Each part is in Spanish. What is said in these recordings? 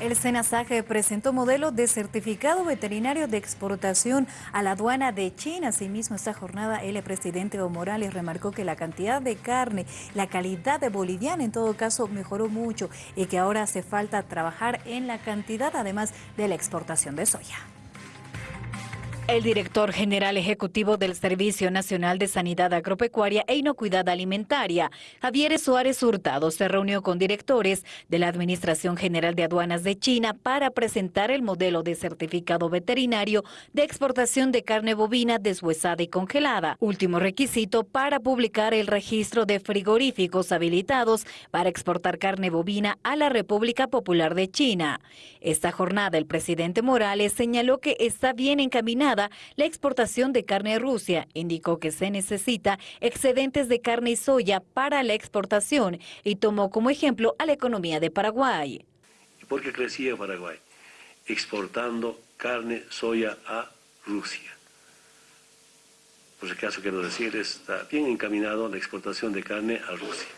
El SENASAG presentó modelo de certificado veterinario de exportación a la aduana de China. Asimismo, esta jornada el presidente Evo Morales remarcó que la cantidad de carne, la calidad de boliviana en todo caso mejoró mucho y que ahora hace falta trabajar en la cantidad además de la exportación de soya. El director general ejecutivo del Servicio Nacional de Sanidad Agropecuaria e Inocuidad Alimentaria, Javier Suárez Hurtado, se reunió con directores de la Administración General de Aduanas de China para presentar el modelo de certificado veterinario de exportación de carne bovina deshuesada y congelada, último requisito para publicar el registro de frigoríficos habilitados para exportar carne bovina a la República Popular de China. Esta jornada el presidente Morales señaló que está bien encaminada la exportación de carne a Rusia. Indicó que se necesita excedentes de carne y soya para la exportación y tomó como ejemplo a la economía de Paraguay. ¿Por qué crecía Paraguay? Exportando carne, soya a Rusia. Por si acaso quiero decir, está bien encaminado la exportación de carne a Rusia.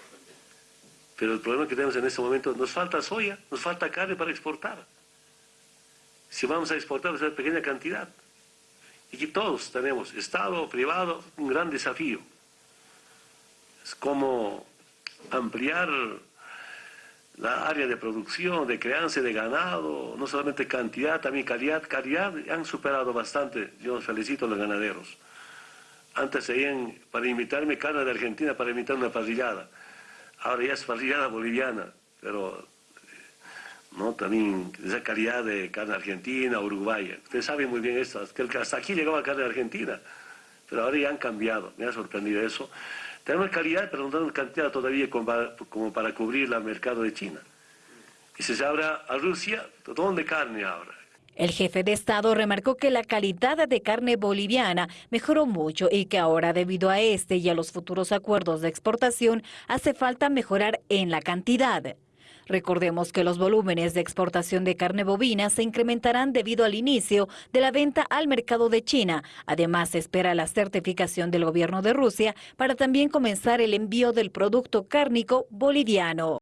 Pero el problema que tenemos en este momento, nos falta soya, nos falta carne para exportar. Si vamos a exportar, es una pequeña cantidad. Y que todos tenemos, Estado, privado, un gran desafío. Es como ampliar la área de producción, de crianza de ganado, no solamente cantidad, también calidad. Calidad han superado bastante, yo felicito a los ganaderos. Antes seguían para invitarme carne de Argentina para invitar una parrillada. Ahora ya es parrillada boliviana, pero ¿no? también esa calidad de carne argentina, uruguaya. Ustedes saben muy bien esto, que hasta aquí llegaba carne argentina, pero ahora ya han cambiado, me ha sorprendido eso. Tenemos calidad, pero no tenemos cantidad todavía como para, cubrir el mercado de China. Y si se abre a Rusia, ¿dónde carne ahora? El jefe de Estado remarcó que la calidad de carne boliviana mejoró mucho y que ahora debido a este y a los futuros acuerdos de exportación hace falta mejorar en la cantidad. Recordemos que los volúmenes de exportación de carne bovina se incrementarán debido al inicio de la venta al mercado de China. Además, se espera la certificación del gobierno de Rusia para también comenzar el envío del producto cárnico boliviano.